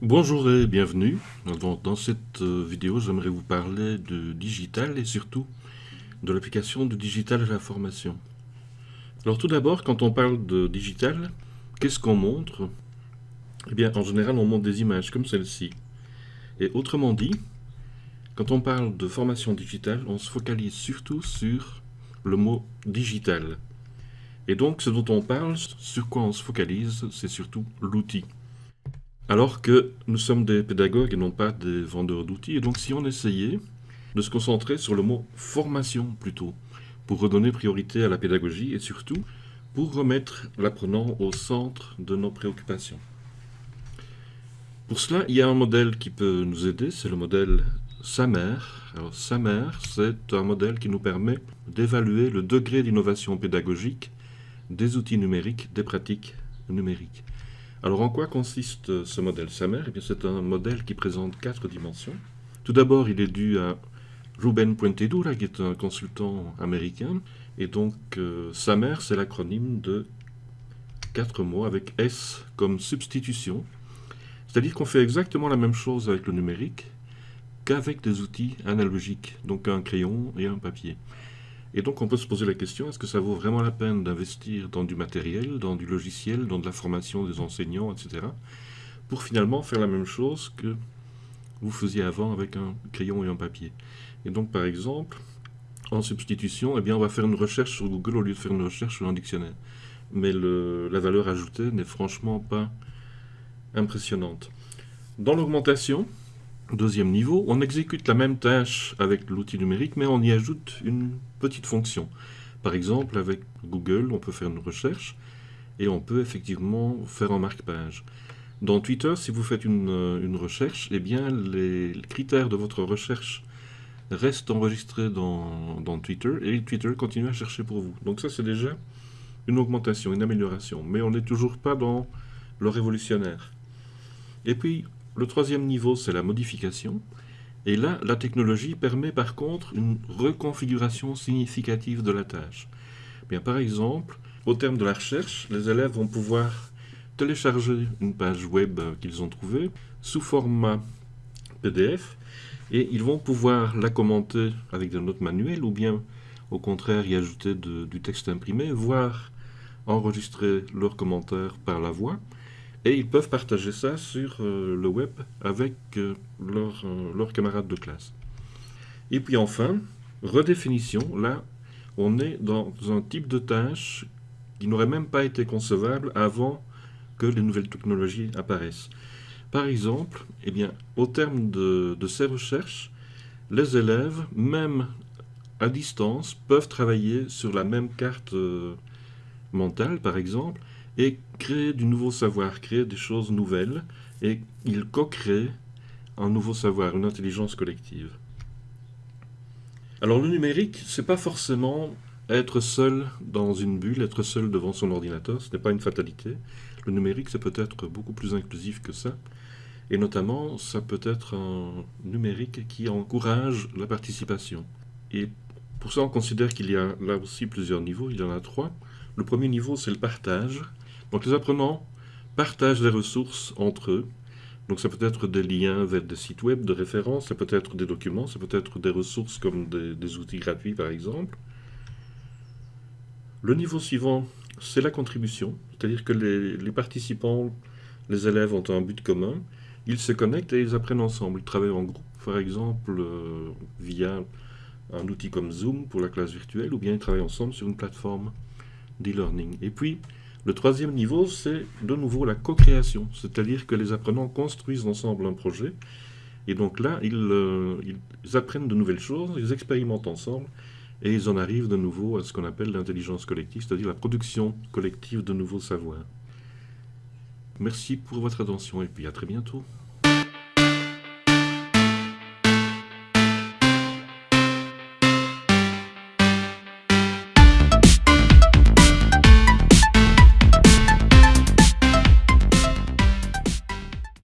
Bonjour et bienvenue. dans cette euh, vidéo, j'aimerais vous parler de digital et surtout de l'application de digital à la formation. Alors tout d'abord, quand on parle de digital, qu'est-ce qu'on montre? Eh bien, en général, on montre des images comme celle-ci. Et autrement dit, quand on parle de formation digitale, on se focalise surtout sur le mot digital. Et donc, ce dont on parle, sur quoi on se focalise, c'est surtout l'outil. Alors que nous sommes des pédagogues et non pas des vendeurs d'outils. Et donc si on essayait de se concentrer sur le mot formation plutôt, pour redonner priorité à la pédagogie et surtout pour remettre l'apprenant au centre de nos préoccupations. Pour cela, il y a un modèle qui peut nous aider, c'est le modèle SAMER. Alors SAMER, c'est un modèle qui nous permet d'évaluer le degré d'innovation pédagogique des outils numériques, des pratiques numériques. Alors en quoi consiste ce modèle SAMER? Eh C'est un modèle qui présente quatre dimensions. Tout d'abord, il est dû à Ruben Puentedura, qui est un consultant américain. Et donc, euh, SAMER, c'est l'acronyme de quatre mots avec S comme substitution. C'est-à-dire qu'on fait exactement la même chose avec le numérique qu'avec des outils analogiques, donc un crayon et un papier. Et donc on peut se poser la question, est-ce que ça vaut vraiment la peine d'investir dans du matériel, dans du logiciel, dans de la formation des enseignants, etc. pour finalement faire la même chose que vous faisiez avant avec un crayon et un papier? Et donc par exemple, en substitution, eh bien, on va faire une recherche sur Google au lieu de faire une recherche sur un dictionnaire. Mais la valeur ajoutée n'est franchement pas impressionnante. Dans l'augmentation, Deuxième niveau, on exécute la même tâche avec l'outil numérique, mais on y ajoute une petite fonction. Par exemple, avec Google, on peut faire une recherche et on peut effectivement faire un marque-page. Dans Twitter, si vous faites une, euh, recherche, eh bien, les critères de votre recherche restent enregistrés dans, dans Twitter et Twitter continue à chercher pour vous. Donc ça, c'est déjà une augmentation, une amélioration. Mais on n'est toujours pas dans le révolutionnaire. Et puis, le troisième niveau, c'est la modification. Et là, la technologie permet par contre une reconfiguration significative de la tâche. Bien, par exemple, au terme de la recherche, les élèves vont pouvoir télécharger une page web qu'ils ont trouvée sous format PDF et ils vont pouvoir la commenter avec des notes manuelles ou bien au contraire y ajouter du texte imprimé, voire enregistrer leurs commentaires par la voix et ils peuvent partager ça sur euh, le web avec euh, euh, leurs camarades de classe. Et puis enfin, redéfinition, là, on est dans un type de tâche qui n'aurait même pas été concevable avant que les nouvelles technologies apparaissent. Par exemple, eh bien, au terme de, de ces recherches, les élèves, même à distance, peuvent travailler sur la même carte mentale, par exemple, et créer du nouveau savoir, créer des choses nouvelles, et il co-crée un nouveau savoir, une intelligence collective. Alors le numérique, c'est pas forcément être seul dans une bulle, être seul devant son ordinateur, ce n'est pas une fatalité. Le numérique, c'est peut-être beaucoup plus inclusif que ça. Et notamment, ça peut être un numérique qui encourage la participation. Et pour ça, on considère qu'il y a là aussi plusieurs niveaux, il y en a trois. Le premier niveau, c'est le partage. Donc les apprenants partagent les ressources entre eux. Donc ça peut être des liens vers des sites web de référence, ça peut être des documents, ça peut être des ressources comme des, outils gratuits par exemple. Le niveau suivant, c'est la contribution, c'est-à-dire que les, participants, les élèves ont un but commun, ils se connectent et ils apprennent ensemble, ils travaillent en groupe, par exemple euh, via un outil comme Zoom pour la classe virtuelle, ou bien ils travaillent ensemble sur une plateforme d'e-learning. Et puis, le troisième niveau, c'est de nouveau la co-création, c'est-à-dire que les apprenants construisent ensemble un projet, et donc là, euh, ils, apprennent de nouvelles choses, ils expérimentent ensemble, et ils en arrivent de nouveau à ce qu'on appelle l'intelligence collective, c'est-à-dire la production collective de nouveaux savoirs. Merci pour votre attention, et puis à très bientôt.